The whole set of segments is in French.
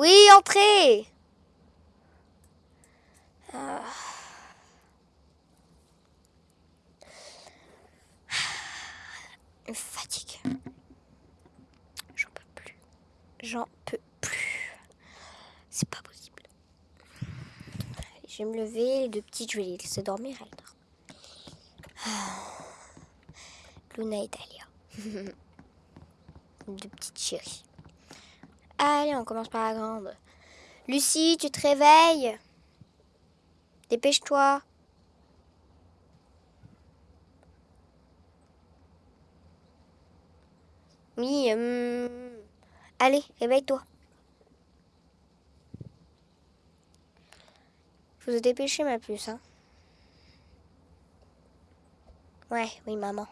Oui, entrez Ah. Une fatigue. J'en peux plus. J'en peux plus. C'est pas possible. Je vais me lever. Les deux petites, je vais les laisser dormir. Elles dorment. Ah. Luna et Talia. deux petites chéries. Allez, on commence par la grande. Lucie, tu te réveilles Dépêche-toi. Oui, hum, allez, réveille-toi. Faut se dépêcher, ma puce. Hein. Ouais, oui, maman.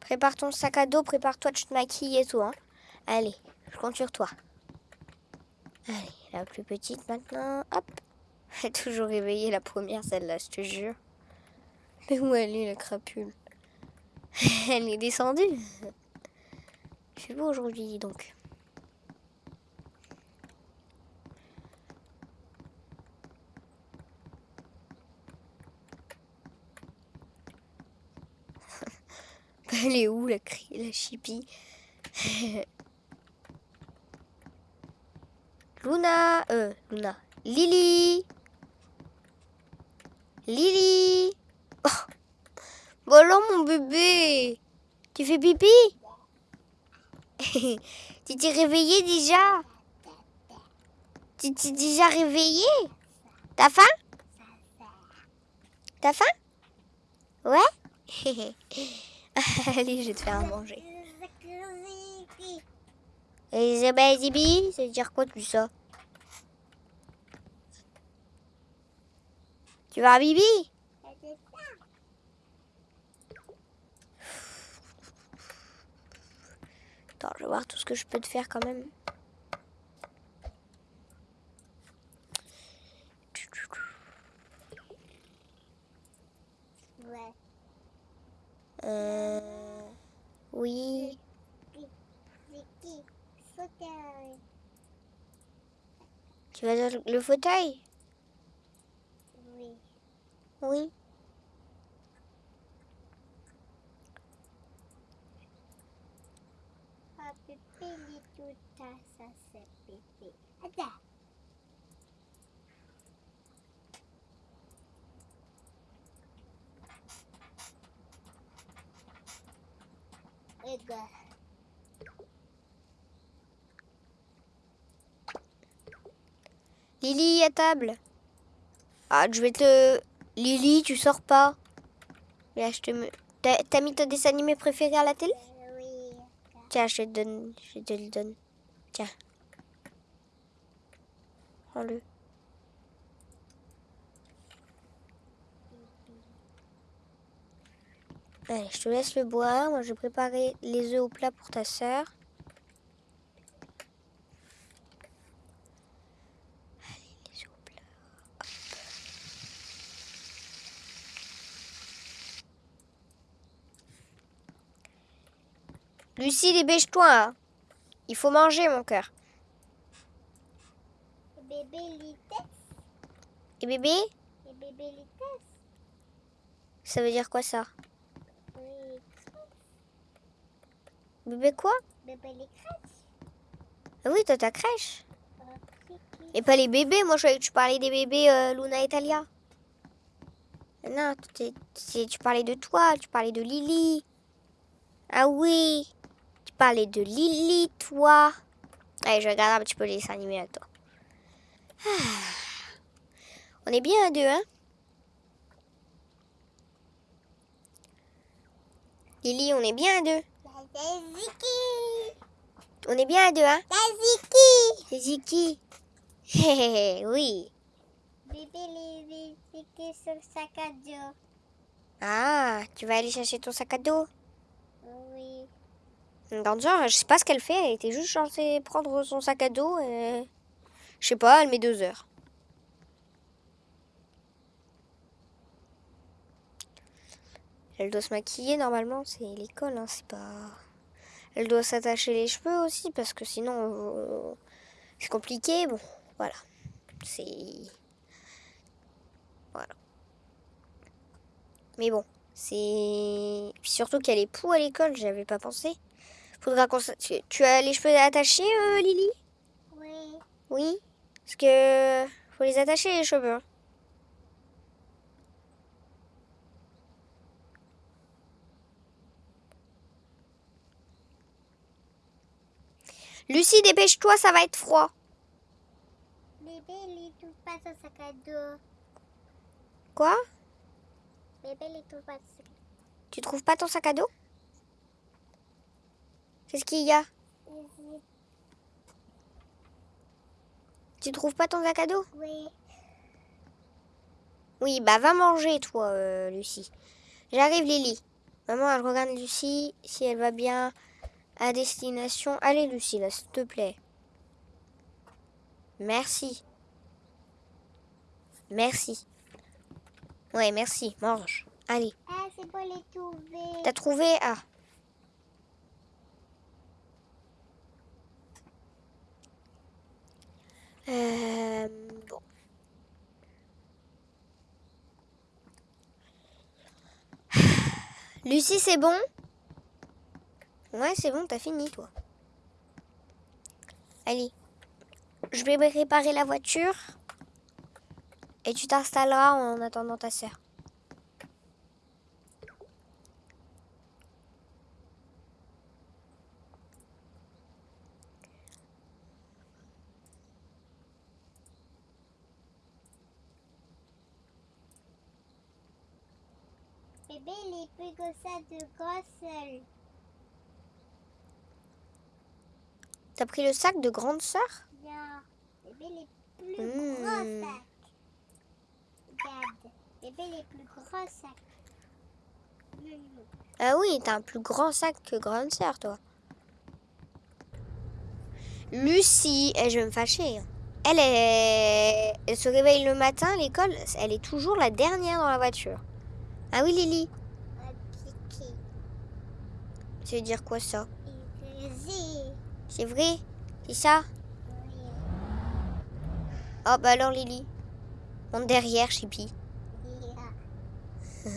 Prépare ton sac à dos, prépare-toi, tu te maquilles et tout. Hein. Allez, je compte sur toi. Allez, la plus petite maintenant. Hop. Elle est toujours réveillée, la première, celle-là, je te jure. Mais où elle est, la crapule? Elle est descendue. Il fait beau aujourd'hui, donc? Elle est où, la, la chipie? Luna, euh, Luna, Lily, Lily. Oh. Bon mon bébé, tu fais pipi? Tu t'es réveillé déjà? Tu t'es déjà réveillé? T'as faim? T'as faim? Ouais? Allez, je vais te faire manger. Elisabeth Zibi, ça veut dire quoi tout ça? Tu vas à Bibi? Attends, je vais voir tout ce que je peux te faire quand même. Ouais. Euh... Oui. Fauteuil. Tu vas dans le fauteuil? Oui. Oui. Ah, pépé, lit tout ça, ça c'est pépé. Attends. Regarde. Lily, à table. Ah, je vais te... Lily, tu sors pas. Là, je te... me- T'as t'as mis ton dessin animé préféré à la télé? Euh, Oui. Tiens, je te donne. Je te le donne. Tiens. Prends-le. Allez, je te laisse le boire. Moi, je vais préparer les œufs au plat pour ta sœur. Allez, les œufs au plat. Hop. Lucie, dépêche-toi. hein. Il faut manger, mon cœur. Bébé litesse. Et bébé Et bébé litesse. Ça veut dire quoi ça? Oui. Bébé quoi? Bébé les crêpes. Ah oui, toi, ta crèche. Et pas les bébés. Moi, je croyais que tu parlais des bébés euh, Luna et Talia. Non, tu parlais de toi. Tu parlais de Lily. Ah oui. Parlais de Lily, toi. Allez, je regarde un petit peu les dessins animés avec toi. Ah. On est bien à deux, hein Lily, on est bien à deux. On est bien à deux, hein C'est Ziki. Hé, oui. Bébé les Vicky sur le sac à dos. Ah, tu vas aller chercher ton sac à dos? Oui. Genre, je sais pas ce qu'elle fait. Elle était juste censée prendre son sac à dos et... Je sais pas, elle met deux heures. Elle doit se maquiller normalement, c'est l'école, hein, c'est pas... Elle doit s'attacher les cheveux aussi parce que sinon... C'est compliqué, bon, voilà. C'est... Voilà. Mais bon, c'est... Puis surtout qu'il y a les poux à l'école, j'avais pas pensé. Faudra qu'on... Tu as les cheveux attachés, euh, Lily? Oui. Oui Parce que... Faut les attacher, les cheveux. hein. Lucie, dépêche-toi, ça va être froid. Bébé, il trouve pas son sac à dos. Quoi? Bébé, il trouve pas son sac à Tu trouves pas ton sac à dos? Qu'est-ce qu'il y a. Tu trouves pas ton sac à dos? Oui. Oui, bah va manger toi, euh, Lucie. J'arrive, Lily. Maman, elle regarde Lucie, si elle va bien à destination. Allez, Lucie, là, s'il te plaît. Merci. Merci. Ouais, merci. Mange. Allez. Ah, c'est bon, les trouver. T'as trouvé? Ah. Euh, bon. Lucie, c'est bon? Ouais, c'est bon, t'as fini, toi. Allez. Je vais préparer la voiture. Et tu t'installeras en attendant ta sœur. Ça de gros seul. T'as pris le sac de grande sœur? Non. Bébé, il est plus Hmm. gros sac. Regarde. Bébé, est plus gros sac. Non, non. Ah oui, t'as un plus grand sac que grande sœur, toi. Lucie, eh, je vais me fâcher. Elle, est... elle se réveille le matin à l'école, elle est toujours la dernière dans la voiture. Ah oui, Lily. Ça veut dire quoi ça. C'est vrai C'est ça Oui. Oh bah alors, Lily. Monte derrière, Chippy.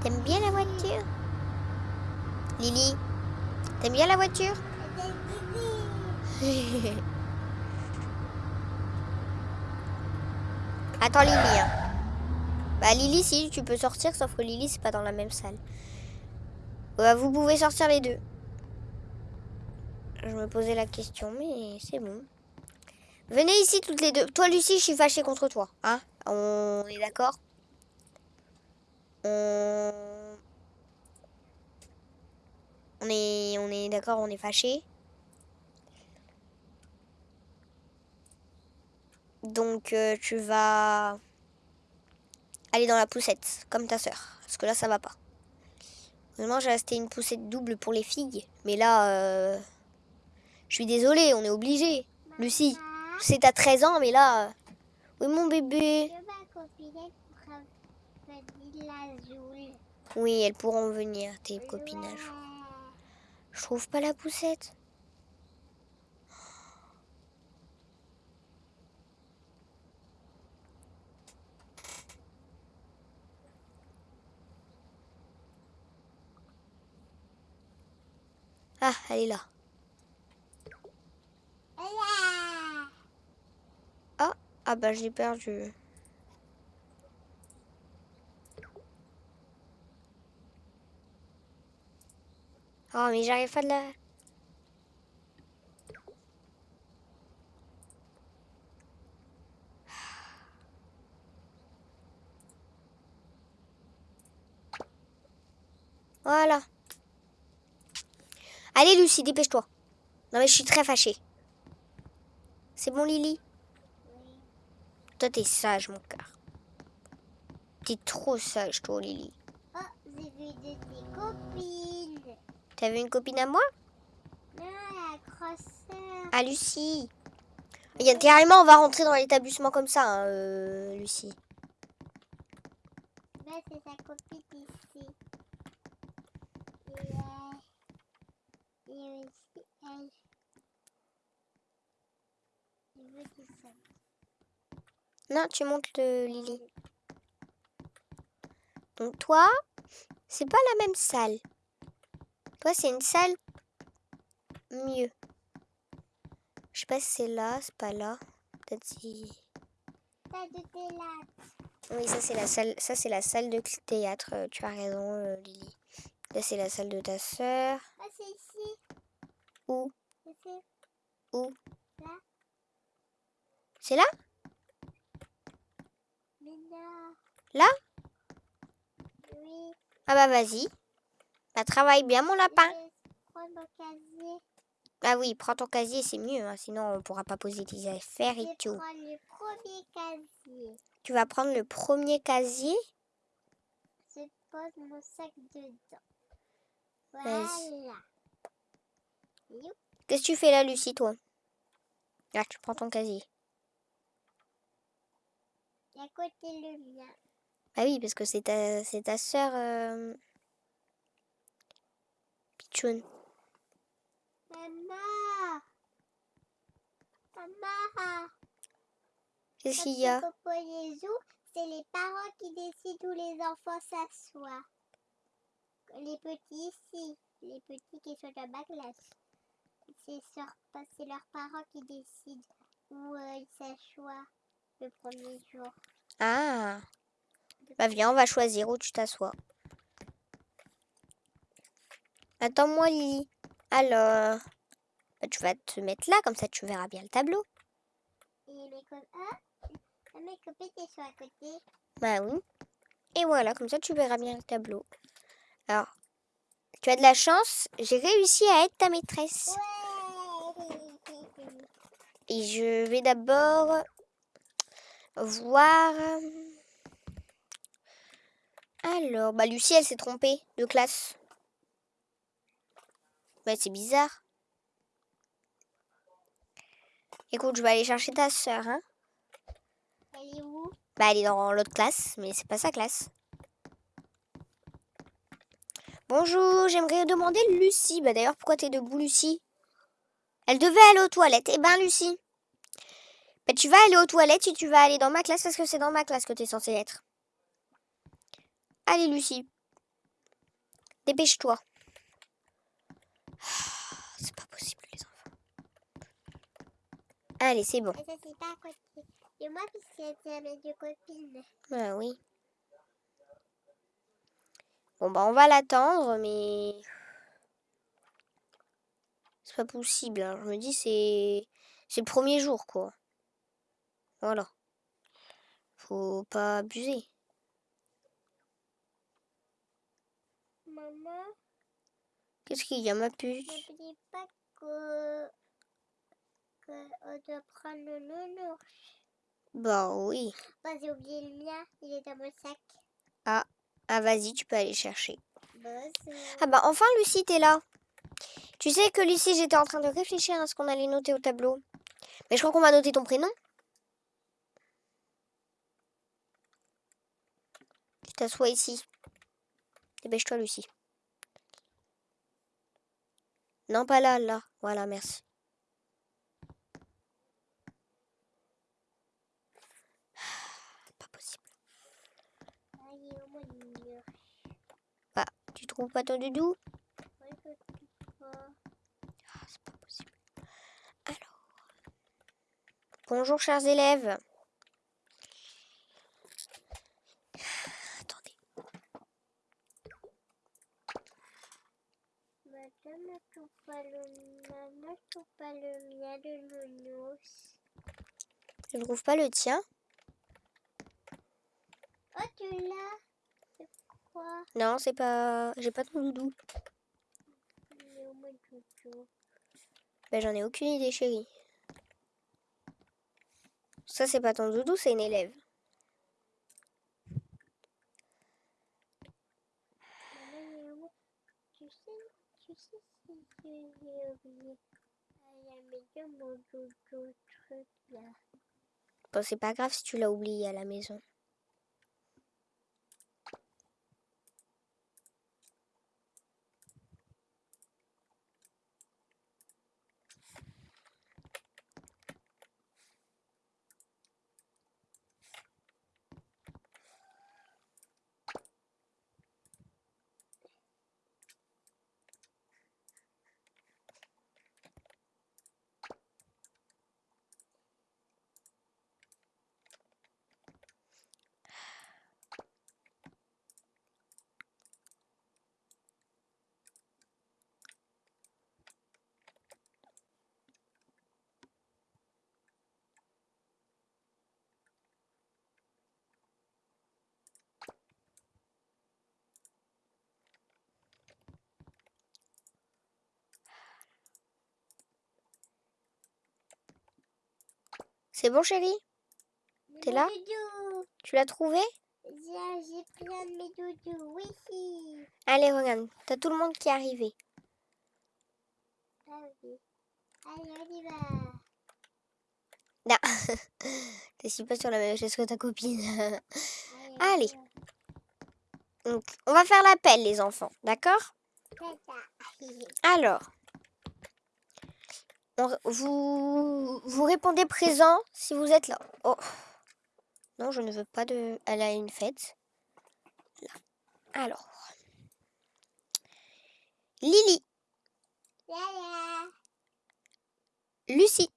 T'aimes bien la voiture Lily, t'aimes bien la voiture Attends Lily. hein. Bah Lily si tu peux sortir sauf que Lily c'est pas dans la même salle. Bah, vous pouvez sortir les deux. Je me posais la question mais c'est bon. Venez ici toutes les deux. Toi Lucie je suis fâchée contre toi. Hein On est d'accord On... On est, on est d'accord, on est fâchés. Donc euh, tu vas aller dans la poussette, comme ta sœur. Parce que là, ça va pas. Vraiment, j'ai resté une poussette double pour les filles. Mais là, euh, je suis désolée, on est obligé. Lucie, c'est à 13 ans, mais là... euh, Oui, mon bébé. Oui, elles pourront venir, tes copinages. Je trouve pas la poussette. Ah, elle est là. Ah, ah bah j'ai perdu. Oh, mais j'arrive pas de la... Voilà. Allez, Lucie, dépêche-toi. Non, mais je suis très fâchée. C'est bon, Lily? Oui. Toi, t'es sage, mon cœur. T'es trop sage, toi, Lily. Oh, j'ai vu de tes copines. T'as vu une copine à moi? Non, la grosse sœur. Ah, Lucie. Il y a carrément, on va rentrer dans l'établissement comme ça, hein, euh, Lucie. Là, c'est sa copine ici. Non, tu montes le Lily. Donc toi, c'est pas la même salle. Toi, c'est une salle mieux. Je sais pas si c'est là, c'est pas là. Peut-être si... Oui, ça c'est la salle, ça c'est la salle de théâtre. Euh, tu as raison, euh, Lily. Là c'est la salle de ta soeur. Ah, ici. Où là. C'est là? Mais. Là? Oui. Ah bah vas-y. Bah travaille bien mon lapin. Mon casier. Ah oui, prends ton casier, c'est mieux. hein, Sinon on pourra pas poser tes affaires et tout. le premier casier. Tu vas prendre le premier casier? Je pose mon sac dedans. Voilà. Qu'est-ce que tu fais là, Lucie, toi? Là, tu prends ton casier. À côté le mien. Bah oui, parce que c'est ta, c'est ta sœur. Euh... Pichoun. Maman. Maman. Qu'est-ce qu'il y a? c'est les parents qui décident où les enfants s'assoient. Les petits ici, les petits qui sont dans ma classe. C'est leurs parents qui décident où euh, ils s'assoient le premier jour. Ah Bah viens, on va choisir où tu t'assois. Attends-moi, Lily. Alors, bah, tu vas te mettre là, comme ça tu verras bien le tableau. Et mes copines, ah, mes copines sont à côté. Bah oui. Et voilà, comme ça tu verras bien le tableau. Alors, tu as de la chance, j'ai réussi à être ta maîtresse. Ouais. Et je vais d'abord voir. Alors, bah Lucie, elle s'est trompée de classe. Bah c'est bizarre. Écoute, je vais aller chercher ta sœur, hein. Elle est où? Bah elle est dans l'autre classe, mais c'est pas sa classe. Bonjour, j'aimerais demander Lucie. Bah d'ailleurs, pourquoi t'es debout, Lucie? Elle devait aller aux toilettes. Eh ben, Lucie. Bah tu vas aller aux toilettes et tu vas aller dans ma classe parce que c'est dans ma classe que t'es censée être. Allez, Lucie. Dépêche-toi. Ah, C'est pas possible, les enfants. Allez, c'est bon. Et ça, c'est pas à côté. Et moi, puisque c'est mes deux copines. Ah oui. Bon, bah, on va l'attendre, mais. C'est pas possible. hein. Je me dis, c'est. C'est le premier jour, quoi. Voilà. Faut pas abuser. Maman, Qu'est-ce qu'il y a, ma puce? N'oublie pas que, que on doit prendre le nounours. Bah oui. Bah, j'ai oublié le mien, il est dans mon sac. Ah, vas-y, tu peux aller chercher. Bonjour. Ah bah enfin, Lucie, t'es là. Tu sais que Lucie, j'étais en train de réfléchir à ce qu'on allait noter au tableau. Mais je crois qu'on va noter ton prénom. Tu t'assois ici. Dépêche-toi, Lucie. Non, pas là, là. Voilà, merci. Pas possible. Ah, il est où mon nounours Bah, tu trouves pas ton doudou pas. Ah, c'est pas possible. Alors. Bonjour, chers élèves. Attendez. Madame, ne trouve pas le je trouve pas le mien de nounours. Je ne trouve pas le tien. Oh, tu l'as Non, c'est pas. J'ai pas ton doudou. Ben, j'en ai aucune idée, chérie. Ça, c'est pas ton doudou, c'est une élève. Tu sais, tu. Bon, c'est pas grave si tu l'as oublié à la maison. C'est bon, chérie? T'es là? Doudou. Tu l'as trouvé? J'ai plein de mes doudous. Oui, si. Allez, regarde. T'as tout le monde qui est arrivé. Ah oui. Allez, on y va. Non. T'es pas sur la même chaise que ta copine. Allez. Allez. Donc, on va faire l'appel, les enfants. D'accord? Alors, vous, vous répondez présent si vous êtes là. Oh. Non, je ne veux pas de... Elle a une fête. Là. Alors. Lily, là. Lucie.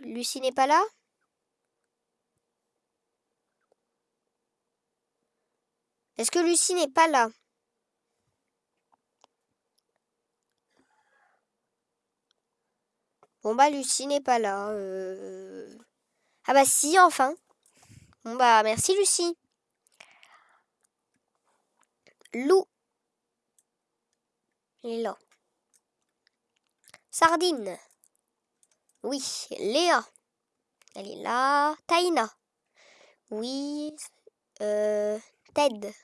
Lucie n'est pas là Est-ce que Lucie n'est pas là? Bon bah Lucie n'est pas là. euh. Ah bah si, enfin. Bon bah merci Lucie. Lou. Elle est là. Sardine. Oui, Léa. Elle est là. Taïna. Oui. euh, Ted.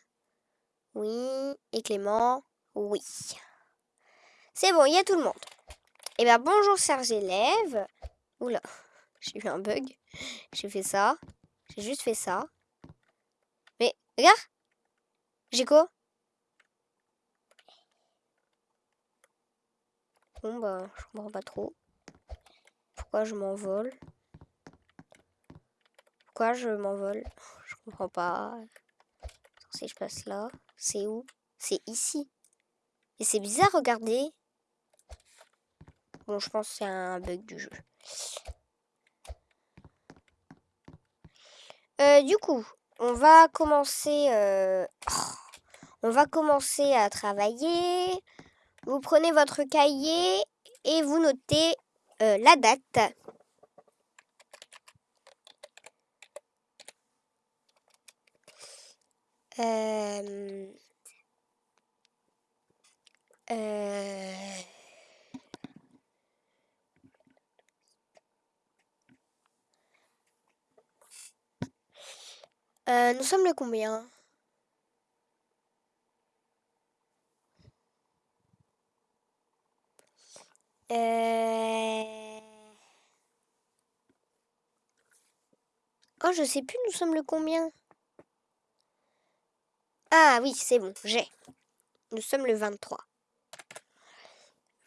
Oui. Et Clément. Oui. C'est bon, il y a tout le monde. Eh bien, bonjour, chers élèves. Oula, j'ai eu un bug. J'ai fait ça. J'ai juste fait ça. Mais, regarde. J'ai quoi? Bon, bah, je comprends pas trop. Pourquoi je m'envole? Pourquoi je m'envole? Je comprends pas. Si je passe là, c'est où? C'est ici. Et c'est bizarre, regardez. Bon, je pense que c'est un bug du jeu. Euh, du coup, on va commencer. euh, On va commencer à travailler. Vous prenez votre cahier et vous notez euh, la date. Euh, euh, euh, nous sommes le combien? Euh, Oh, je sais plus, nous sommes le combien? Ah oui, c'est bon, j'ai. Nous sommes le 23.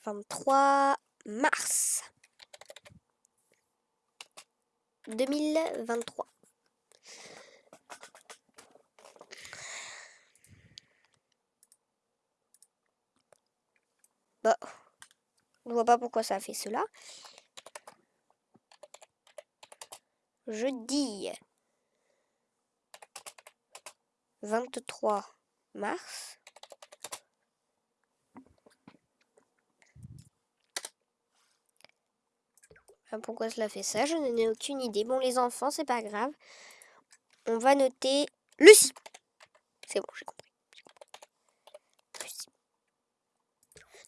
23 mars 2023. Bah, je vois pas pourquoi ça a fait cela. Jeudi 23 mars. Ah, Pourquoi cela fait ça? Je n'en ai aucune idée. Bon, les enfants, c'est pas grave. On va noter Lucie. C'est bon, j'ai compris.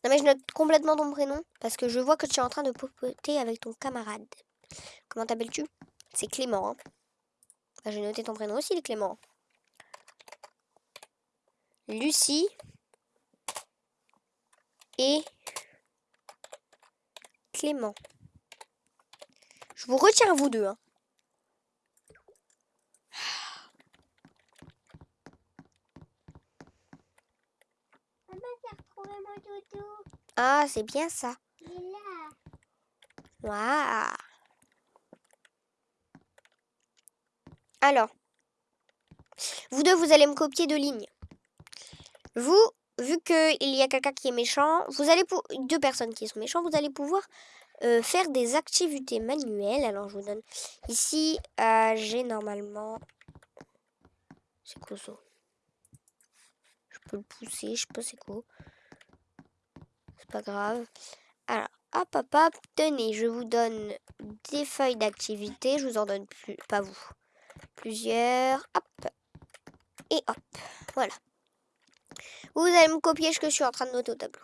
Non, mais je note complètement ton prénom parce que je vois que tu es en train de popoter avec ton camarade. Comment t'appelles-tu? C'est Clément. hein. Bah, j'ai ton prénom aussi, Clément. Lucie et Clément. Je vous retiens vous deux. hein. Maman, mon doudou. Ah, c'est bien ça. Il est là. Waouh. Alors, vous deux, vous allez me copier deux lignes. Vous, vu qu'il y a quelqu'un qui est méchant, vous allez pour deux personnes qui sont méchantes, vous allez pouvoir euh, faire des activités manuelles. Alors, je vous donne ici, euh, j'ai normalement. C'est quoi ça Je peux le pousser, je sais pas c'est quoi. Pas grave. Alors, hop, hop, hop, tenez, je vous donne des feuilles d'activité. Je vous en donne plus, pas vous. Plusieurs, hop, et hop, voilà. Vous allez me copier ce que je suis en train de noter au tableau.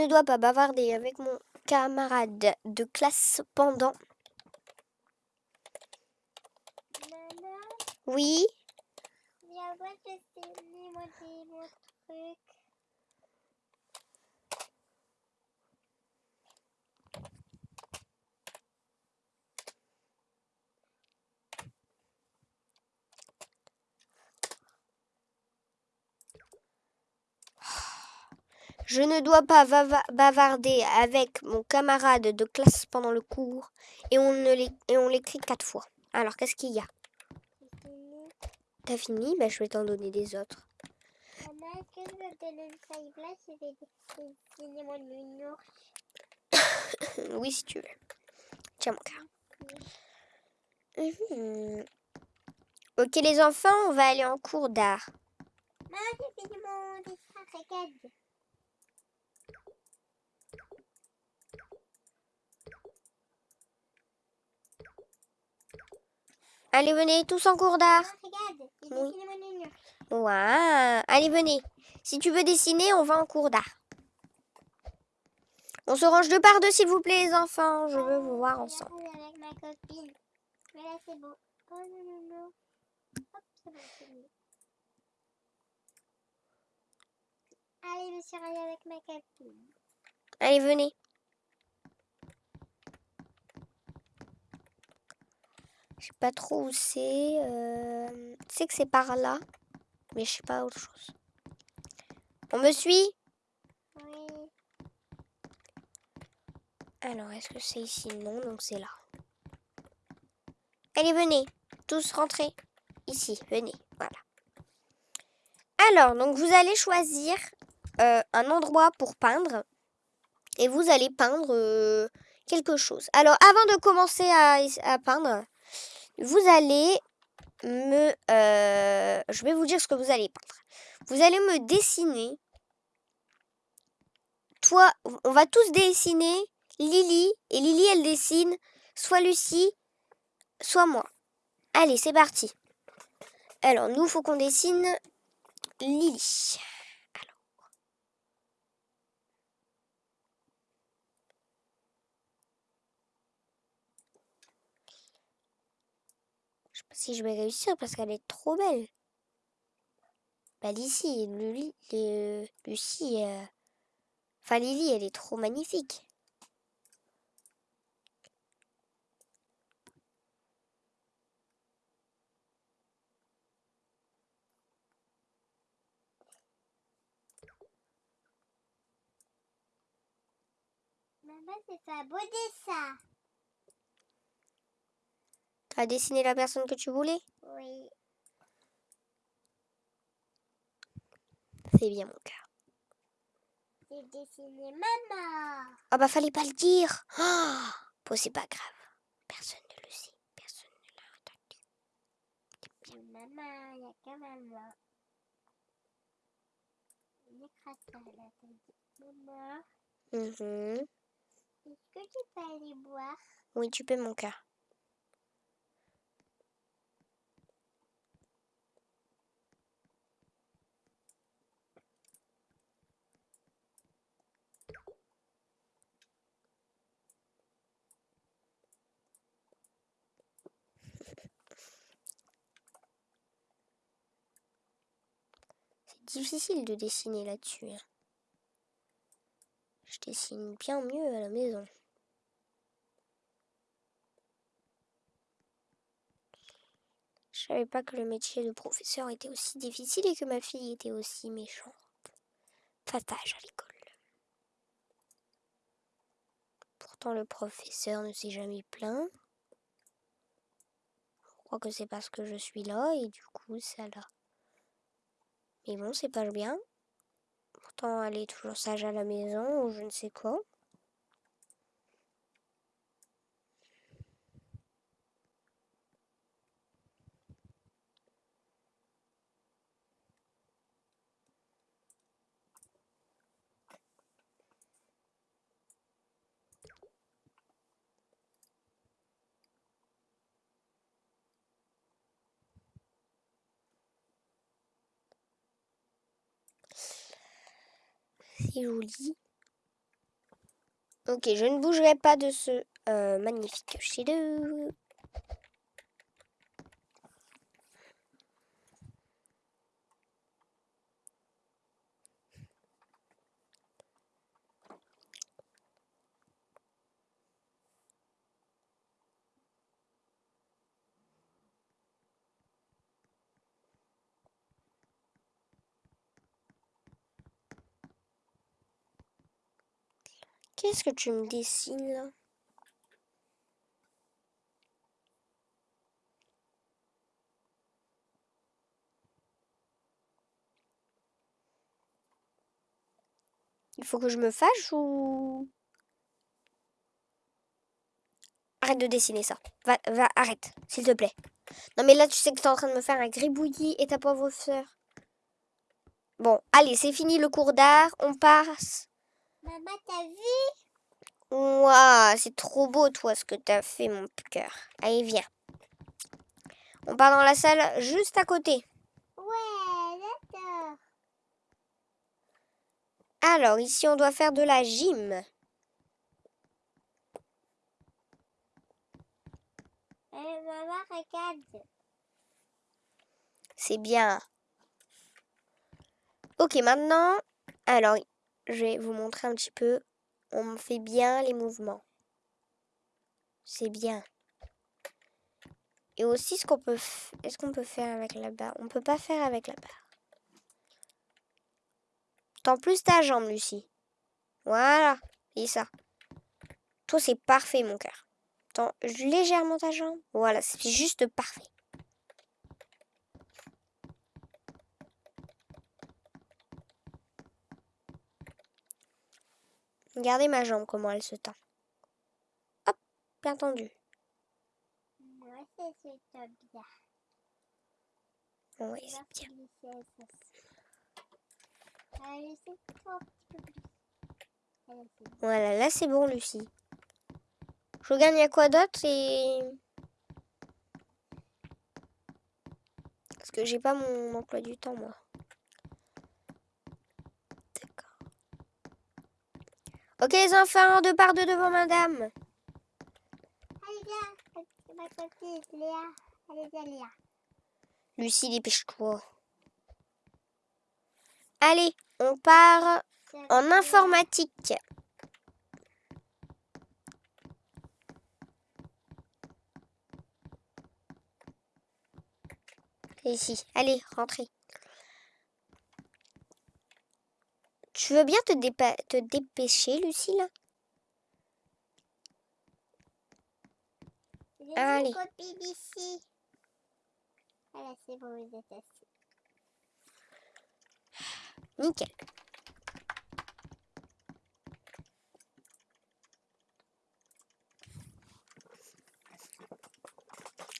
Ne dois pas bavarder avec mon camarade de classe pendant. Oui, viens voir, je sais mon, mon truc. Je ne dois pas bavarder avec mon camarade de classe pendant le cours et on l'écrit quatre fois. Alors qu'est-ce qu'il y a? T'as fini? Ben je vais t'en donner des autres. Oui si tu veux. Tiens mon cœur. Mhm. Ok les enfants, on va aller en cours d'art. Maman, j'ai fini mon dessin, regarde. Allez venez tous en cours d'art. Maman, regarde, Oui. dessiné mon. Ouah. Allez, venez. Si tu veux dessiner, on va en cours d'art. On se range de par deux, s'il vous plaît, les enfants. Je veux vous voir vais ensemble. regarder avec ma copine. Mais là, c'est bon. Oh non, non, non. Hop, c'est bon, c'est. Allez, je suis avec ma copine. Allez, venez. Je sais pas trop où c'est. Euh... Je sais que c'est par là. Mais je sais pas autre chose. On me suit? Oui. Alors, est-ce que c'est ici? Non, donc c'est là. Allez, venez. Tous rentrez. Ici, venez. Voilà. Alors, donc vous allez choisir euh, un endroit pour peindre. Et vous allez peindre euh, quelque chose. Alors, avant de commencer à, à peindre, vous allez me... euh, je vais vous dire ce que vous allez peindre. Vous allez me dessiner. Toi, on va tous dessiner Lily. Et Lily, elle dessine soit Lucie, soit moi. Allez, c'est parti. Alors, nous, faut qu'on dessine Lily. Alors. Je sais pas si je vais réussir parce qu'elle est trop belle. Bah, Lucie, Lily, euh, Lucie, euh, enfin Lily, elle est trop magnifique. Maman, c'est un beau dessin. Tu as dessiné la personne que tu voulais? Oui. C'est bien mon cœur. J'ai dessiné maman. Ah bah fallait pas le dire. Ah, bon, c'est pas grave. Personne ne le sait. Personne ne l'a entendu. Maman, il n'y a que maman. Il t'as. Maman, Mhm. est-ce que tu peux aller boire? Oui, tu peux mon cœur. Difficile de dessiner là-dessus. hein. Je dessine bien mieux à la maison. Je savais pas que le métier de professeur était aussi difficile et que ma fille était aussi méchante. Fatage à l'école. Pourtant, le professeur ne s'est jamais plaint. Je crois que c'est parce que je suis là et du coup, ça l'a. Mais bon, c'est pas bien. Pourtant, elle est toujours sage à la maison ou je ne sais quoi. C'est joli. Ok, je ne bougerai pas de ce euh, magnifique chef Qu'est-ce que tu me dessines là Il faut que je me fâche ou... Arrête de dessiner ça. Va, va, arrête, s'il te plaît. Non mais là, tu sais que tu es en train de me faire un gribouillis et ta pauvre sœur. Bon, allez, c'est fini le cours d'art. On passe. Maman, t'as vu? Waouh, c'est trop beau, toi, ce que t'as fait, mon cœur. Allez, viens. On part dans la salle juste à côté. Ouais, d'accord. Alors, ici, on doit faire de la gym. Eh, maman, regarde. C'est bien. Ok, maintenant, alors, je vais vous montrer un petit peu. On fait bien les mouvements. C'est bien. Et aussi, ce qu'on peut, est-ce qu'on peut faire avec la barre? On peut pas faire avec la barre. Tends plus ta jambe, Lucie. Voilà, et ça. Toi, c'est parfait, mon cœur. Tends légèrement ta jambe? Voilà, c'est juste parfait. Regardez ma jambe, comment elle se tend. Hop, bien tendu. Moi, c'est super bien. Oui, c'est bien. C'est bon. Voilà, là c'est bon, Lucie. Je regarde, il y a quoi d'autre et... Parce que j'ai pas mon emploi du temps, moi. Ok, les enfants, deux par deux devant madame. Allez, viens. C'est ma copine, Léa. Allez, viens, Léa. Lucie, dépêche-toi. Allez, on part en informatique. Ici, allez, rentrez. Tu veux bien te, dépa- te dépêcher, Lucie, là? J'ai Allez. ici. Voilà, c'est bon, vous êtes assis. Nickel.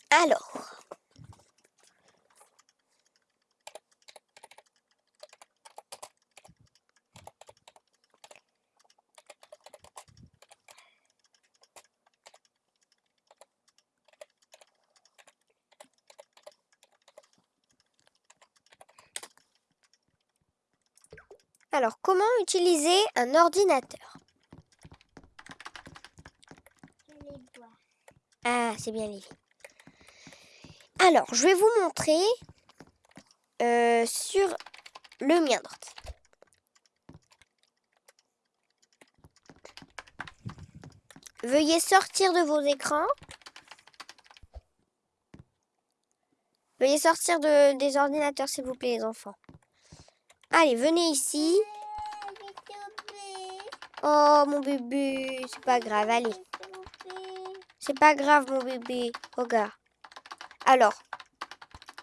Alors. Alors, comment utiliser un ordinateur? Ah, c'est bien, Lévi. Alors, je vais vous montrer euh, sur le mien d'ordi. Veuillez sortir de vos écrans. Veuillez sortir de, des ordinateurs, s'il vous plaît, les enfants. Allez, venez ici. Oh, mon bébé, c'est pas grave, allez. C'est pas grave, mon bébé. Regarde. Alors,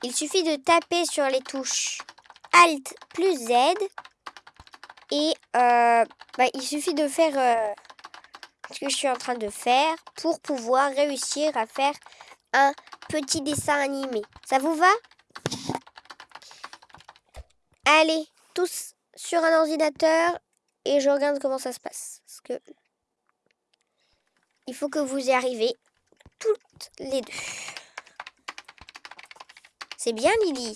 il suffit de taper sur les touches Alt plus Z. Et euh, bah, il suffit de faire euh, ce que je suis en train de faire pour pouvoir réussir à faire un petit dessin animé. Ça vous va? Allez, tous sur un ordinateur et je regarde comment ça se passe. Parce que il faut que vous y arriviez toutes les deux. C'est bien Lily.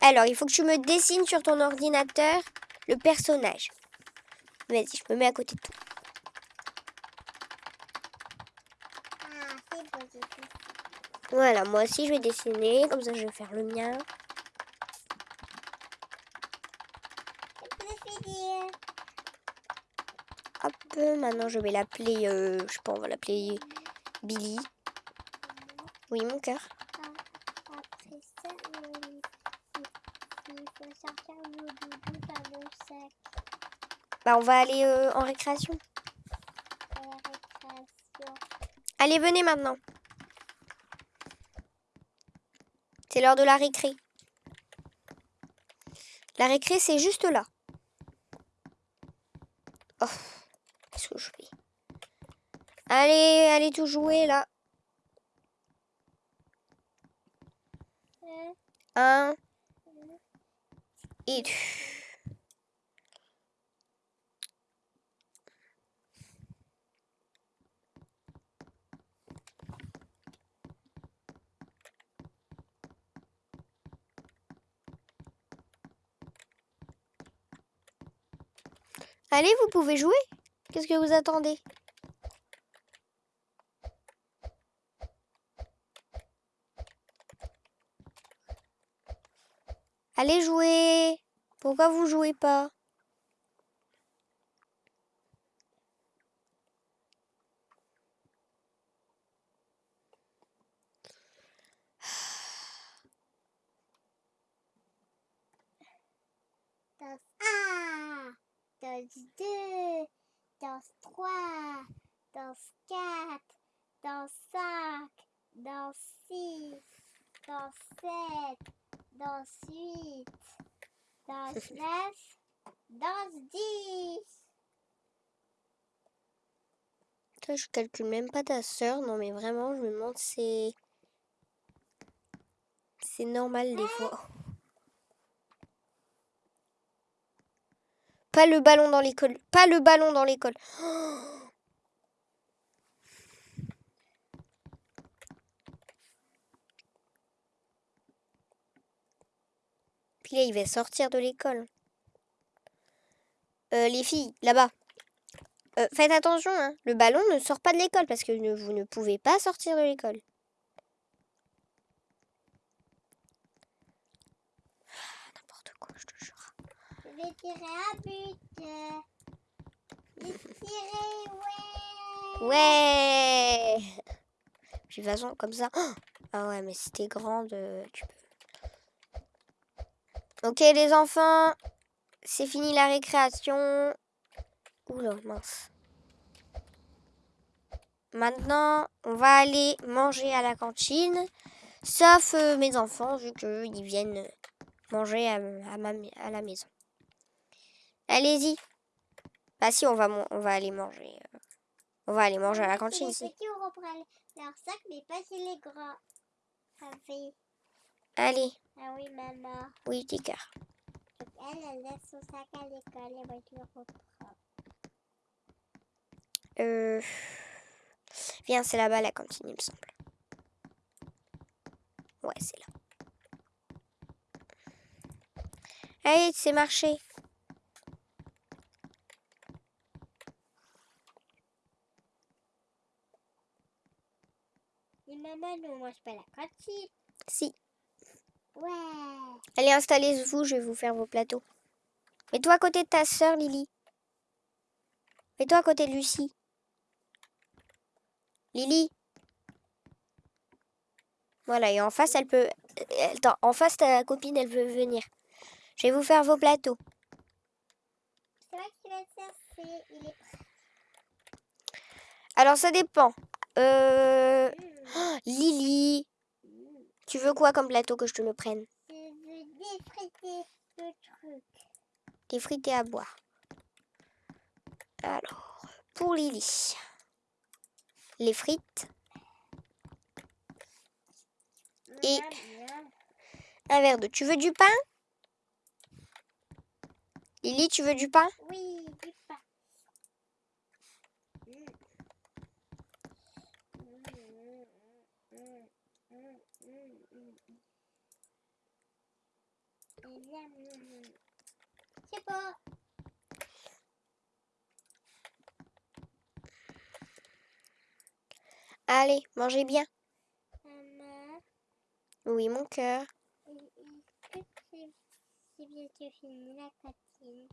Alors, il faut que tu me dessines sur ton ordinateur le personnage. Vas-y, je me mets à côté de toi. Voilà, moi aussi je vais dessiner, comme ça je vais faire le mien. Maintenant je vais l'appeler, euh, je sais pas, on va l'appeler Billy. Oui, mon cœur. Bah, on va aller euh, en récréation. Allez, venez maintenant. C'est l'heure de la récré. La récré, c'est juste là. Oh, qu'est-ce que je fais Allez, allez tout jouer là. Un, Un deux, et deux. Allez, vous pouvez jouer. Qu'est-ce que vous attendez? Allez jouer. Pourquoi vous jouez pas? Danse 1, danse 2, danse 3, danse 4, danse 5, danse 6, danse 7, dans 8, dans 9, dans 10. Toi, je calcule même pas ta soeur. Non, mais vraiment, je me demande, c'est... C'est normal des fois. Pas le ballon dans l'école. Pas le ballon dans l'école. Oh il va sortir de l'école. Euh, les filles, là-bas. Euh, faites attention, hein. le ballon ne sort pas de l'école parce que ne- vous ne pouvez pas sortir de l'école. Ah, N'importe quoi, je te jure. Je vais tirer un but. J'ai tiré, ouais. Ouais Puis de toute façon, comme ça... Oh ah ouais, mais si t'es grande, euh, tu peux... Ok les enfants, c'est fini la récréation. Oula, mince. Maintenant, on va aller manger à la cantine. Sauf euh, mes enfants, vu qu'ils viennent manger à, à ma, à la maison. Allez-y. Bah si, on va, on va aller manger. euh, on va aller manger à la cantine. Les si. petits, on reprend leur sac, mais pas chez les grands. Oui, Allez, ah oui maman. oui, cœur. Donc elle, elle laisse son sac à l'école et moi je le reprends. Euh... Viens, c'est là-bas la cantine, il me semble. Ouais, c'est là. Allez, c'est marché. Et maman, nous on mange pas la cantine. Si. Ouais. Allez, installez-vous, je vais vous faire vos plateaux. Mets-toi à côté de ta sœur, Lily. Mets-toi à côté de Lucie. Lily. Voilà, et en face, elle peut... elle- Attends, en face, ta copine, elle veut venir. Je vais vous faire vos plateaux. C'est vrai qu'il va chercher. Il est prêt. Alors, ça dépend. Euh... Mmh. oh, Lily, tu veux quoi comme plateau que je te le prenne? Je veux défriter le truc. Des frites et à boire. Alors, pour Lily, les frites, Et- un verre d'eau. Tu veux du pain? Lily, tu veux du pain? Oui, du pain. Mmh. Mmh, mmh, mmh, mmh, mmh, mmh. Et miam, miam, miam. C'est. Allez, mangez bien. Maman, Oui, mon cœur. Est-ce que c'est c'est bientôt fini la cantine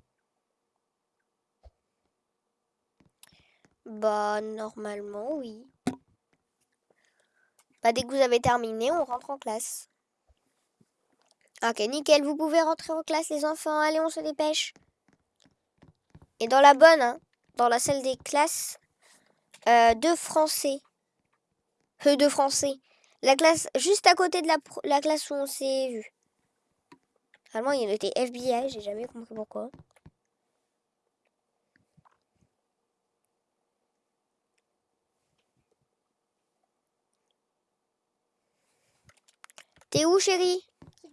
Bah, normalement, oui. Bah, dès que vous avez terminé, on rentre en classe. Ok, nickel, vous pouvez rentrer en classe, les enfants. Allez, on se dépêche. Et dans la bonne, hein, dans la salle des classes, euh, de français. Euh, de français. La classe juste à côté de la, classe où on s'est vu. Vraiment, il y en était FBI, j'ai jamais compris pourquoi. T'es où, chérie?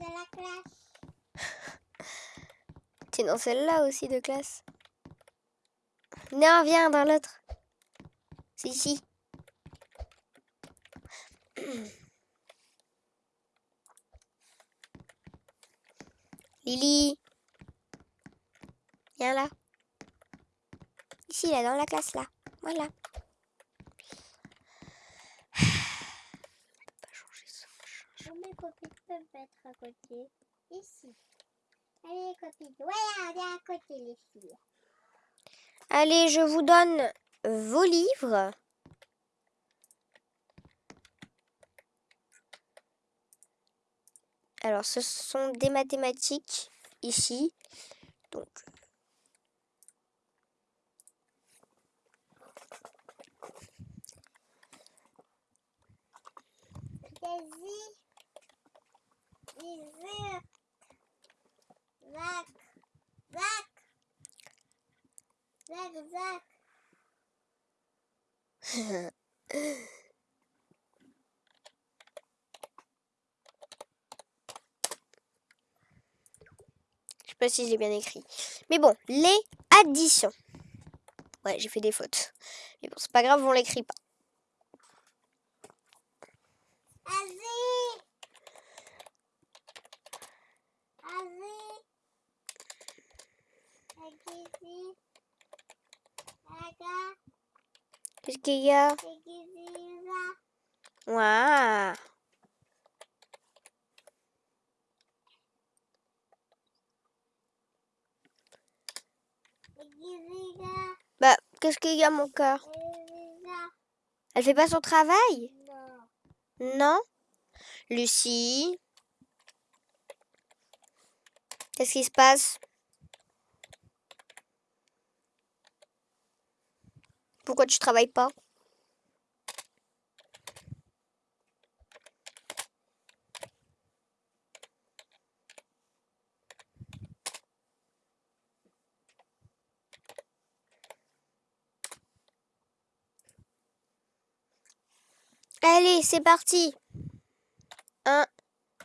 Dans la classe. T'es dans celle-là aussi de classe. Non, viens dans l'autre. C'est ici. Lily. Viens là. Ici, là, dans la classe, là. Voilà. On peut pas changer ça. Où peuvent être à côté Ici. Allez les copines. Voilà, on est à côté les filles. Allez, je vous donne vos livres. Alors, ce sont des mathématiques ici. Donc, Daisy. Je sais pas si j'ai bien écrit. Mais bon, les additions. Ouais, j'ai fait des fautes. Mais bon, c'est pas grave, on l'écrit pas. Qu'est-ce qu'il y a? Waouh. Bah, qu'est-ce qu'il y a, mon cœur. Elle fait pas son travail? Non. Non? Lucie? Qu'est-ce qui se passe? Pourquoi tu travailles pas? Allez, c'est parti 1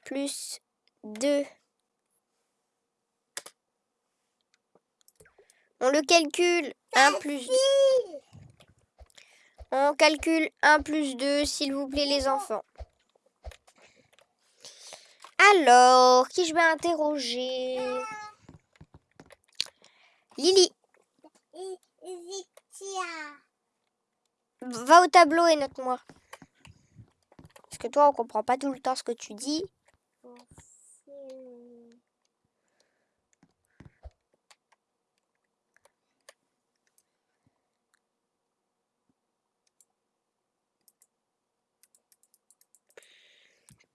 plus 2. On le calcule. 1 plus 2. On calcule 1 plus 2, s'il vous plaît, les enfants. Alors, qui je vais interroger? Lily, va au tableau et note-moi. Parce que toi, on comprend pas tout le temps ce que tu dis.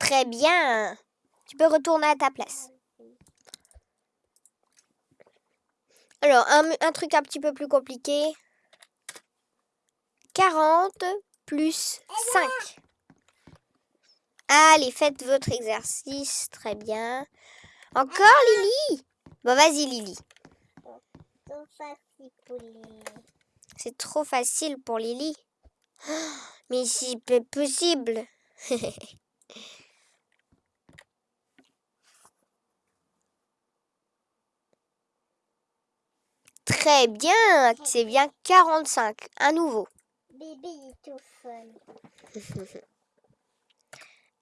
Très bien. Tu peux retourner à ta place. Alors, un, truc un petit peu plus compliqué. 40 plus 5. Allez, faites votre exercice. Très bien. Encore, Lily? Bon, vas-y, Lily. C'est trop facile pour Lily. Mais c'est possible. Très bien, c'est bien 45, à nouveau. Bébé il est tout fun.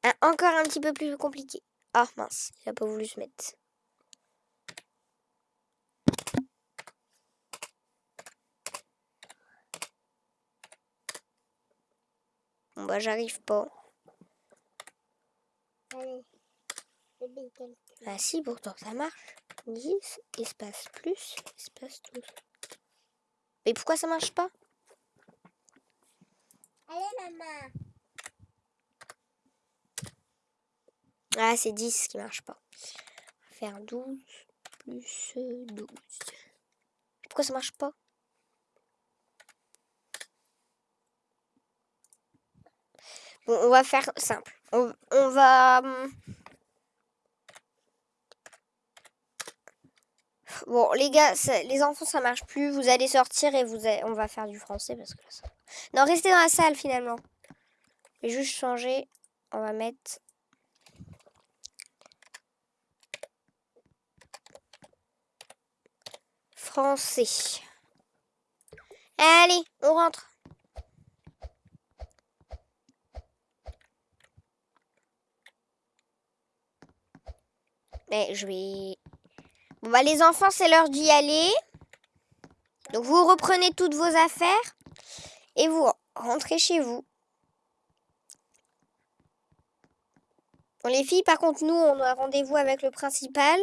Un- encore un petit peu plus compliqué. Ah mince, il a pas voulu se mettre. Bon bah j'arrive pas. Allez. Ah si, pourtant ça marche. 10, espace plus, espace 12. Mais pourquoi ça marche pas? Allez, maman. Ah, c'est 10 qui marche pas. On va faire 12 plus euh, 12. Pourquoi ça marche pas? Bon, on va faire simple. On, on va... Bon, les gars, les enfants, ça marche plus. Vous allez sortir et vous allez- on va faire du français parce que ça... Non, restez dans la salle finalement. Je vais juste changer. On va mettre... Français. Allez, on rentre. Mais je vais... Bon bah les enfants, c'est l'heure d'y aller. Donc vous reprenez toutes vos affaires et vous rentrez chez vous. Bon les filles, par contre, nous, on a rendez-vous avec le principal.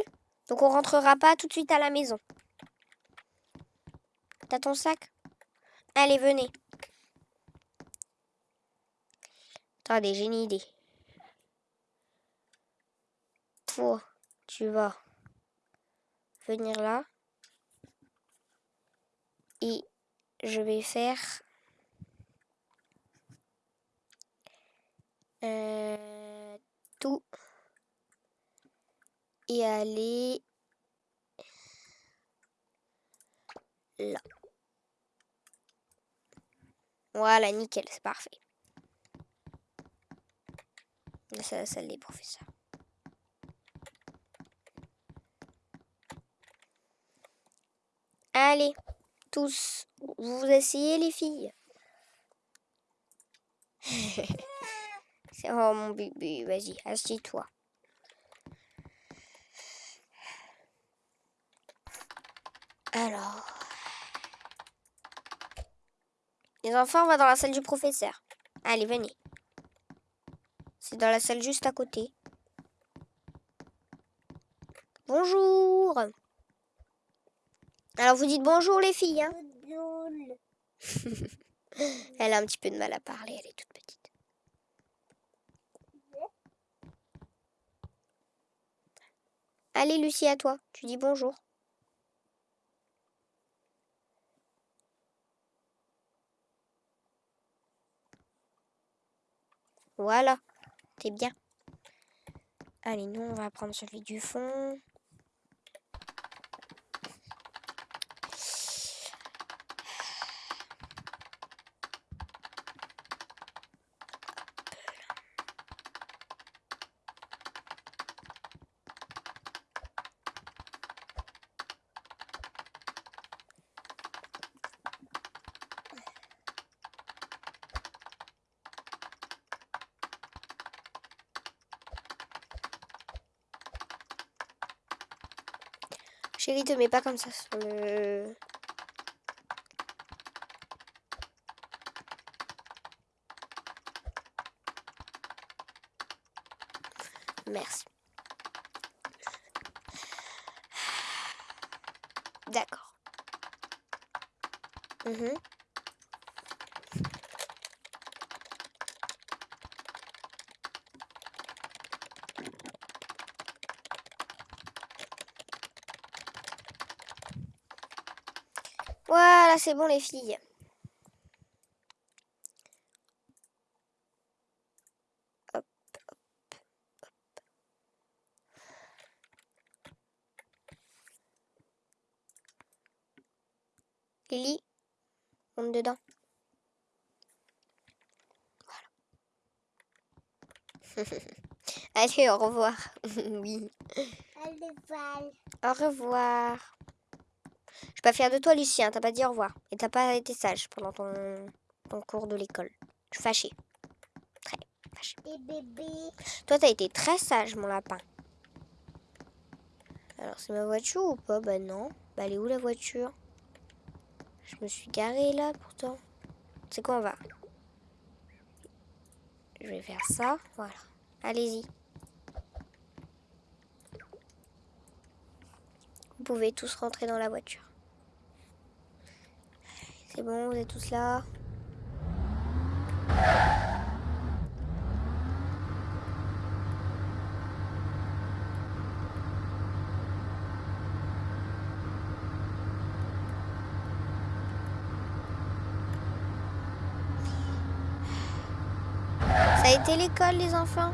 Donc on rentrera pas tout de suite à la maison. T'as ton sac? Allez, venez. Attendez, j'ai une idée. Toi, tu vas venir là. Et je vais faire euh, tout et aller là. Voilà, nickel, c'est parfait. Là, C'est la salle des professeurs. Allez, tous, vous asseyez les filles. C'est oh mon bébé, vas-y, assieds-toi. Alors. Les enfants, on va dans la salle du professeur. Allez, venez. C'est dans la salle juste à côté. Bonjour. Alors vous dites bonjour les filles. Hein elle a un petit peu de mal à parler, elle est toute petite. Allez Lucie, à toi. Tu dis bonjour. Voilà, t'es bien. Allez, nous, on va prendre celui du fond. Mets pas comme ça sur le... Merci. D'accord. Mhm. C'est bon les filles. Hop, hop, hop. Lily, monte dedans. Voilà. Allez, au revoir. oui. Au revoir. Je suis pas fier de toi, Lucien. Hein, t'as pas dit au revoir. Et t'as pas été sage pendant ton, cours de l'école. Je suis fâchée. Très fâchée. Toi, t'as été très sage, mon lapin. Alors, c'est ma voiture ou pas? Bah non. Bah, elle est où la voiture? Je me suis garée là, pourtant. C'est quoi, on va? Je vais faire ça. Voilà. Allez-y. Vous pouvez tous rentrer dans la voiture. C'est bon, vous êtes tous là. Ça a été l'école, les enfants?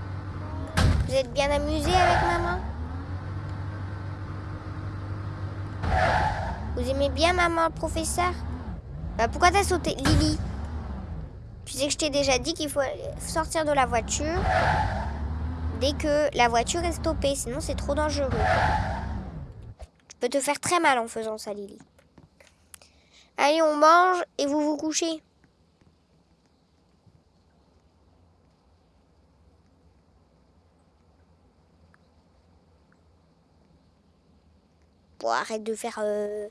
Vous êtes bien amusés avec maman? Vous aimez bien maman, professeur? Bah, Pourquoi t'as sauté Lily? Tu sais que je t'ai déjà dit qu'il faut sortir de la voiture dès que la voiture est stoppée, sinon c'est trop dangereux. Tu peux te faire très mal en faisant ça, Lily. Allez, on mange et vous vous couchez. Bon, arrête de faire... Euh,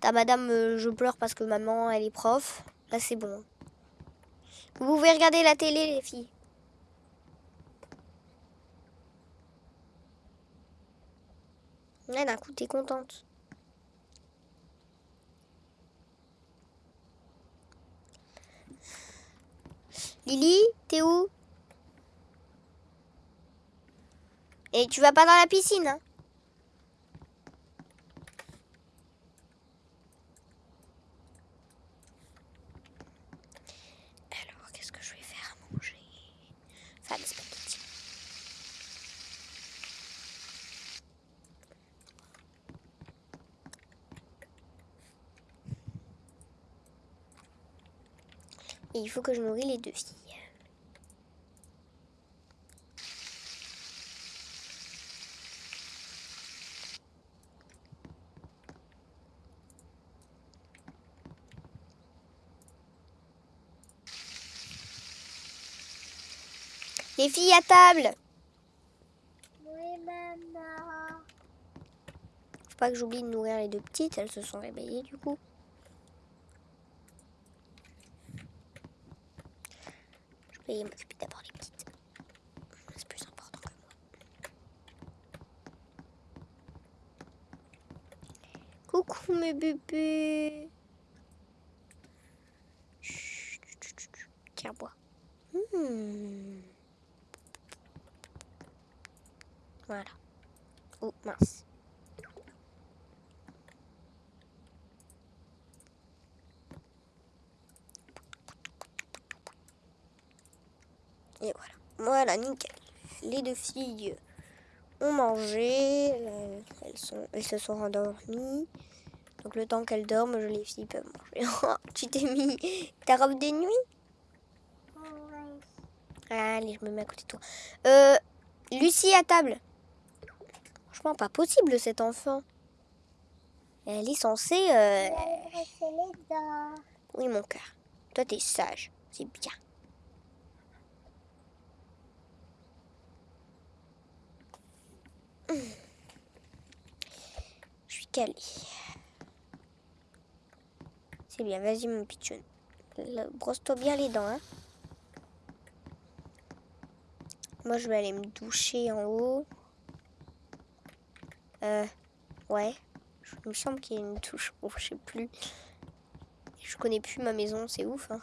ta madame, euh, je pleure parce que maman, elle est prof. Là, c'est bon. Vous pouvez regarder la télé, les filles. Ouais, d'un coup, t'es contente. Lily, t'es où? Et tu vas pas dans la piscine, hein Alors, qu'est-ce que je vais faire à manger Il faut que je nourris les deux filles. Les filles à table Oui, maman. Faut pas que j'oublie de nourrir les deux petites, elles se sont réveillées du coup. Je vais m'occuper d'abord des petites. C'est plus important que moi. Coucou mes bébés. Chut, chut, chut, chut. Tiens, bois. Hmm. Voilà. Oh, mince. Et voilà. Voilà, nickel. Filles ont mangé. euh, elles, sont, elles se sont rendormies. Donc le temps qu'elles dorment, je les filles peuvent manger. tu t'es mis ta robe de nuit. Allez, je me mets à côté de toi. Euh, Lucie à table. Franchement, pas possible cet enfant. Elle est censée... euh. Oui, mon cœur. Toi, t'es sage. C'est bien. Je suis calée. C'est bien, vas-y, mon pitchoun. Brosse-toi bien les dents, hein. Moi, je vais aller me doucher en haut. Euh, ouais. Il me semble qu'il y a une touche. Oh, je sais plus. Je connais plus ma maison, c'est ouf. Hein.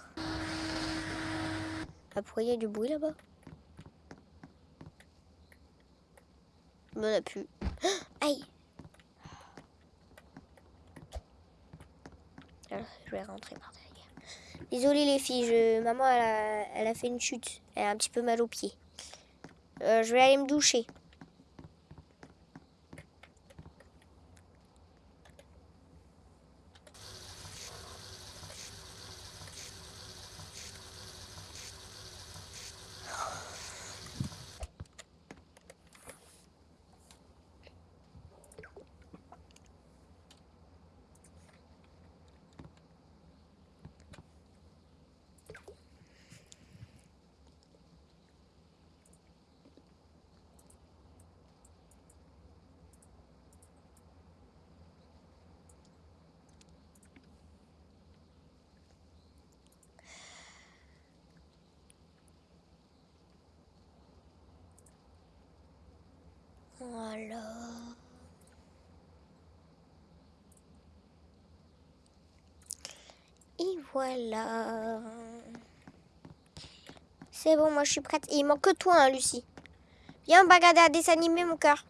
Ah, pourquoi il y a du bruit là-bas? Il m'en a plus. Ah, Aïe Je vais rentrer par derrière. Désolée les filles, maman elle a... elle a fait une chute. Elle a un petit peu mal aux pieds. Euh, je vais aller me doucher. Voilà. Et voilà. C'est bon, moi je suis prête. Et il manque toi, hein, Lucie. Viens, on va regarder un dessin mon cœur.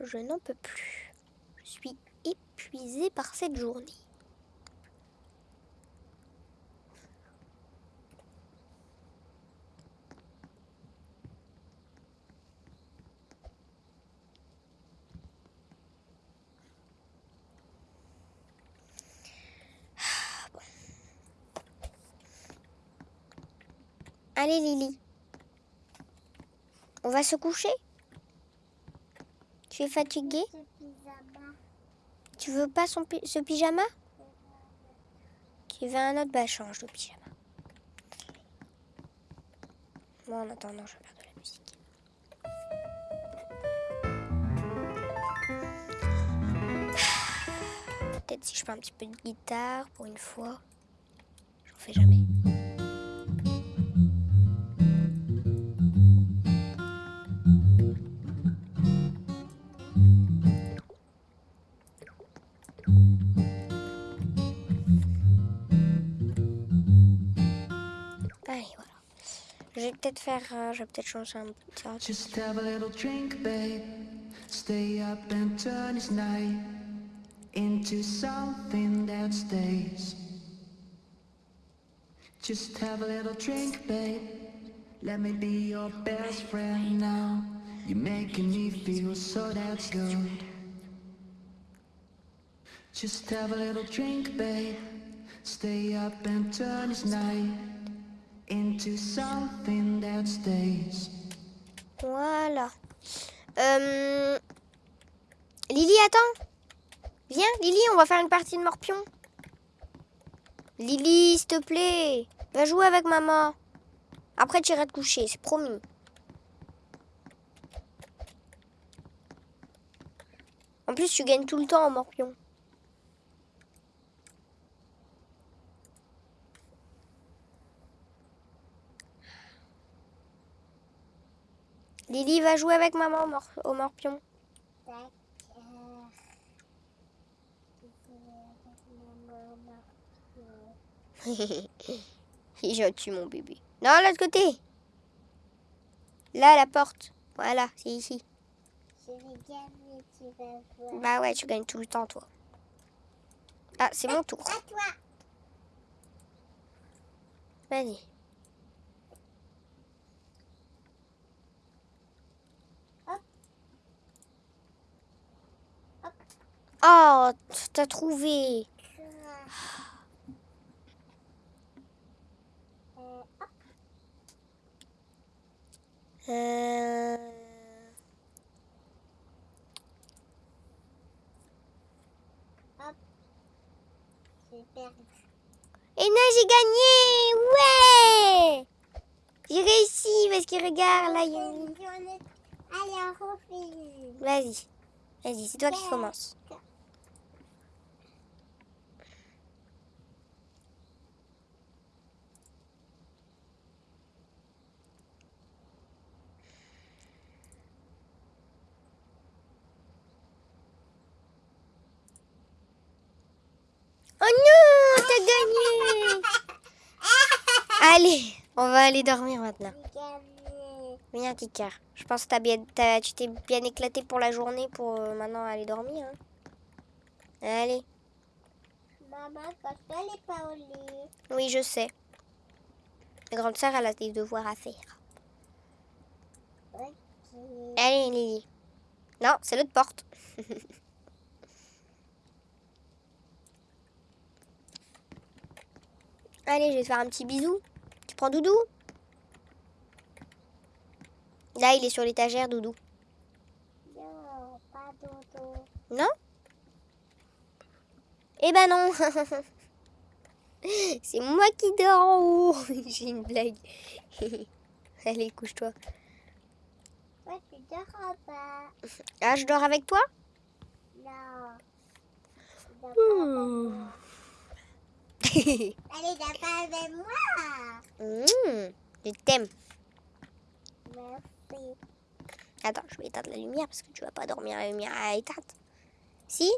Je n'en peux plus. Je suis épuisée par cette journée. Allez Lily. On va se coucher? Tu es pyjama. Tu veux pas son ce pyjama? Tu veux un autre Bah change de pyjama. Moi en attendant je faire de la musique. Peut-être si je fais un petit peu de guitare pour une fois. J'en fais jamais. Peut-être faire, euh, je vais peut-être changer un. Just have a little drink, babe. Stay up and turn this night into something that stays. Just have a little drink, babe. Let me be your best friend now. You're making me feel so that's good. Just have a little drink, babe. Stay up and turn this night into something that stays. Voilà. Euh... Lily, attends. Viens, Lily, on va faire une partie de morpion. Lily, s'il te plaît. Va jouer avec maman. Après, tu iras te coucher, c'est promis. En plus, tu gagnes tout le temps en morpion. Lily va jouer avec maman au, mor- au morpion. D'accord. Est gentil, mon bébé. Non, l'autre côté. Là, la porte. Voilà, c'est ici. Je vais gagner, tu vas voir. Bah ouais, tu gagnes tout le temps, toi. Ah, c'est mon tour. À toi. Vas-y. Oh, t'as trouvé. Euh, hop. J'ai perdu. Et non, j'ai gagné Ouais J'ai réussi parce qu'il regarde, là, il y a une- Allez, on refait. Vas-y. Vas-y, c'est toi qui commence. Non, t'as gagné Allez, on va aller dormir maintenant. Viens, cœur. Je pense que bien, t'as- tu t'es bien éclaté pour la journée pour euh, maintenant aller dormir. hein. Allez. Maman, quand elle est pas au lit. Oui, je sais. La grande sœur, elle a des devoirs à faire. Ok. Allez, Lily. Non, c'est l'autre porte. Allez, je vais te faire un petit bisou. Tu prends Doudou Là, il est sur l'étagère, Doudou. Non, pas dodo. Non Eh ben non C'est moi qui dors en haut J'ai une blague. Allez, couche-toi. Toi, tu dors en bas. Ah, je dors avec toi? Non. Allez, t'as pas avec moi. Mmh, je t'aime. Merci. Attends, je vais éteindre la lumière parce que tu vas pas dormir à la lumière à éteinte. Si?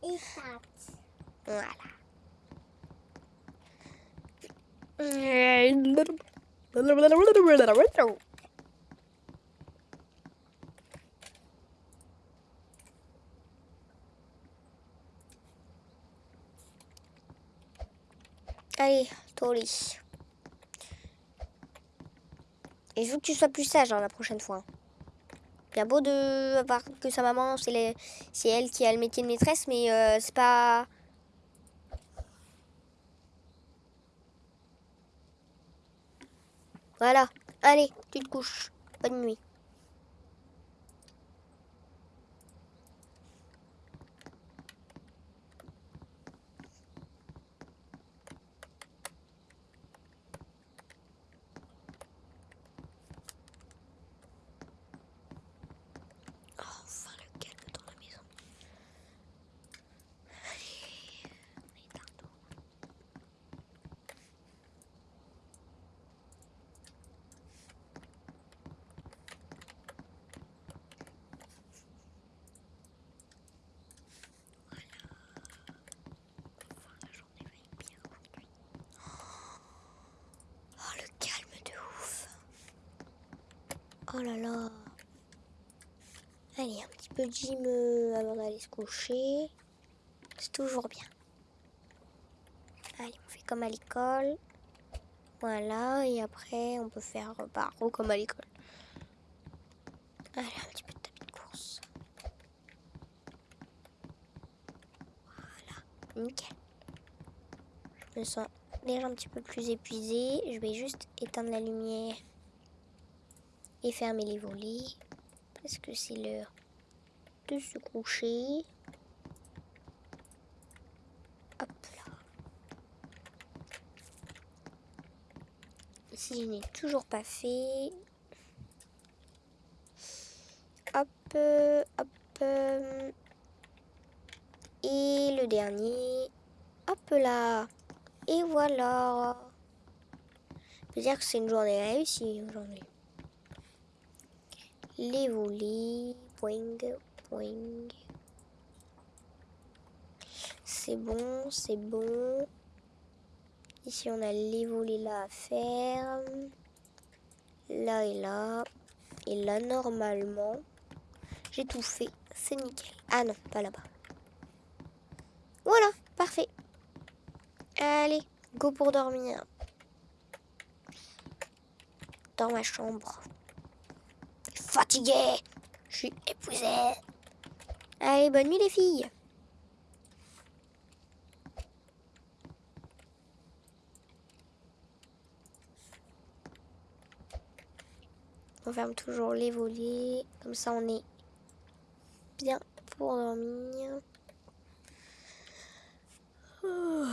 Tarte. Voilà. Allez, au lit. Et il faut que tu sois plus sage hein, la prochaine fois. Bien beau de avoir que sa maman, c'est elle qui a le métier de maîtresse, mais euh, c'est pas. Voilà. Allez, tu te couches. Bonne nuit. Oh, enfin le calme dans la maison. Allez, éteins-toi. Enfin, la journée va être bien aujourd'hui. Oh, le calme de ouf. Oh là là. Allez, un petit peu de gym euh, avant d'aller se coucher. C'est toujours bien. Allez, on fait comme à l'école. Voilà, et après, on peut faire re comme à l'école. Allez, un petit peu de tapis de course. Voilà, nickel. Je me sens déjà un petit peu plus épuisée. Je vais juste éteindre la lumière et fermer les volets parce que c'est l'heure de se coucher. Hop là. Si je n'ai toujours pas fait. Hop, hop. euh, Et le dernier. Hop là. Et voilà. Je peux dire que c'est une journée réussie aujourd'hui les volets. Boing, C'est bon, c'est bon. Ici, on a les volets là à faire. Là et là. Et là, normalement, j'ai tout fait. C'est nickel. Ah non, pas là-bas. Voilà, parfait. Allez, go pour dormir. Dans ma chambre fatiguée. Je suis épuisée. Allez, bonne nuit les filles On ferme toujours les volets, comme ça on est bien pour dormir. Ouh.